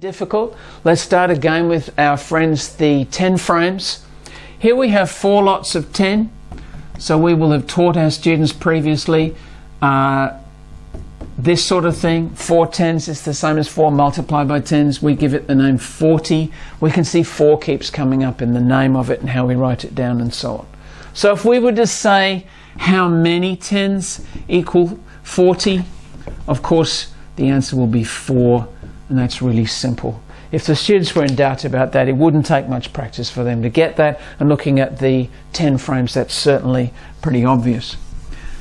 difficult. Let's start again with our friends the 10 frames. Here we have four lots of 10. So we will have taught our students previously uh, this sort of thing. Four tens is the same as four multiplied by tens. We give it the name 40. We can see four keeps coming up in the name of it and how we write it down and so on. So if we were to say how many tens equal 40, of course the answer will be 4 and that's really simple. If the students were in doubt about that, it wouldn't take much practice for them to get that, and looking at the 10 frames, that's certainly pretty obvious.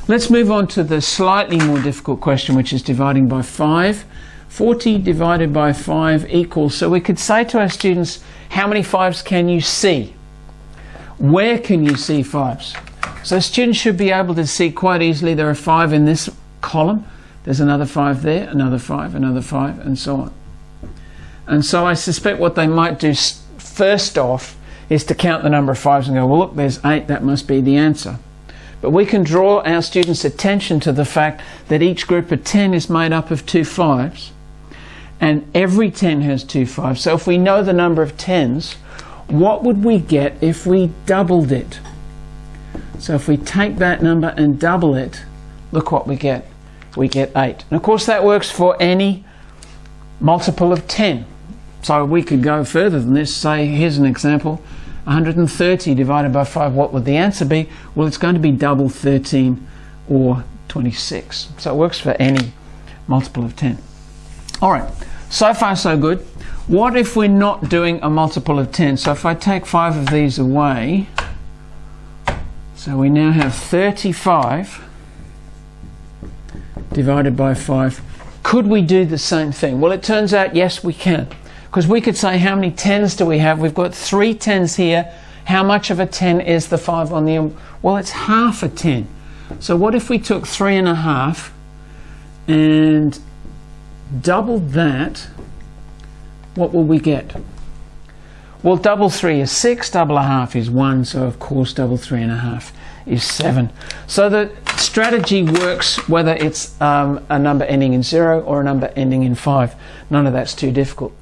Let's move on to the slightly more difficult question, which is dividing by 5. 40 divided by 5 equals, so we could say to our students, how many 5s can you see? Where can you see 5s? So students should be able to see quite easily there are 5 in this column, there's another five there, another five, another five, and so on. And so I suspect what they might do first off is to count the number of fives and go, well, look, there's eight, that must be the answer. But we can draw our students' attention to the fact that each group of 10 is made up of two fives, and every 10 has two fives. So if we know the number of 10s, what would we get if we doubled it? So if we take that number and double it, look what we get we get 8. And of course that works for any multiple of 10. So we could go further than this, say, here's an example, 130 divided by 5, what would the answer be? Well, it's going to be double 13 or 26. So it works for any multiple of 10. All right, so far so good. What if we're not doing a multiple of 10? So if I take 5 of these away, so we now have 35 divided by 5. Could we do the same thing? Well, it turns out, yes, we can. Because we could say, how many tens do we have? We've got three tens here. How much of a 10 is the 5 on the? Well, it's half a 10. So what if we took three and a half and doubled that? What will we get? Well, double three is 6, double a half is 1, so of course double 3 and a half is 7. So the strategy works whether it's um, a number ending in 0 or a number ending in 5. None of that's too difficult.